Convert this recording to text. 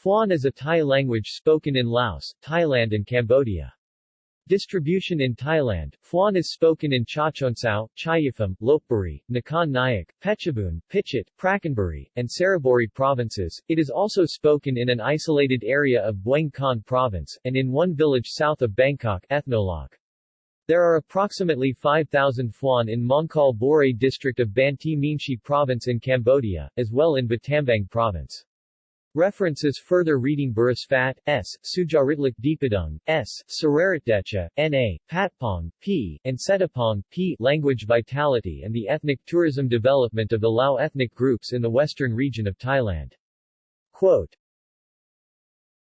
Phuan is a Thai language spoken in Laos, Thailand and Cambodia. Distribution in Thailand, Phuan is spoken in Chachoengsao, Chaiyaphum, Lopburi, Nakhon Nayok, Phetchabun, Phichit, Prakanburi, and Saraburi provinces. It is also spoken in an isolated area of Bueng Kan province, and in one village south of Bangkok Ethnologue. There are approximately 5,000 Phuan in Mongkol Borey district of Banteay Meanchey province in Cambodia, as well in Battambang province. References Further reading Burusphat, S., Sujaritlik Deepadung, S., Suraratdecha, N.A., Patpong, P., and Setapong, P. Language Vitality and the Ethnic Tourism Development of the Lao ethnic groups in the western region of Thailand. Quote,